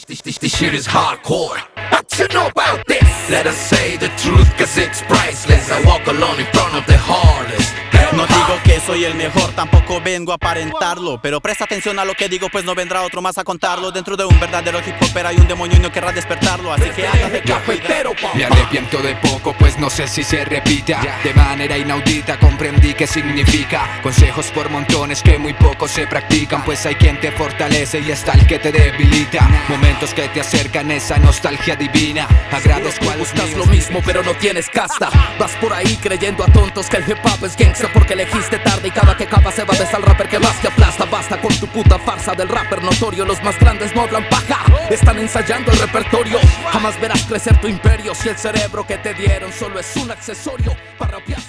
This, this, this, this shit is hardcore. What you know about this? Let us say the truth, cause it's priceless. I walk alone in front of the hardest. No digo que soy el mejor, tampoco vengo a aparentarlo Pero presta atención a lo que digo, pues no vendrá otro más a contarlo Dentro de un verdadero hip hop hay un demonio y no querrá despertarlo Así que hágase cafetero, Me arrepiento de poco, pues no sé si se repita. De manera inaudita comprendí qué significa. Consejos por montones que muy poco se practican Pues hay quien te fortalece y está el que te debilita. Momentos que te acercan esa nostalgia divina. Agradezco a lo mismo pero no tienes casta. Vas por ahí creyendo a tontos que el hip hop es gangsta porque elegiste de al rapper que más te aplasta. Basta con tu puta farsa del rapper notorio. Los más grandes no hablan paja, están ensayando el repertorio. Jamás verás crecer tu imperio si el cerebro que te dieron solo es un accesorio para rapear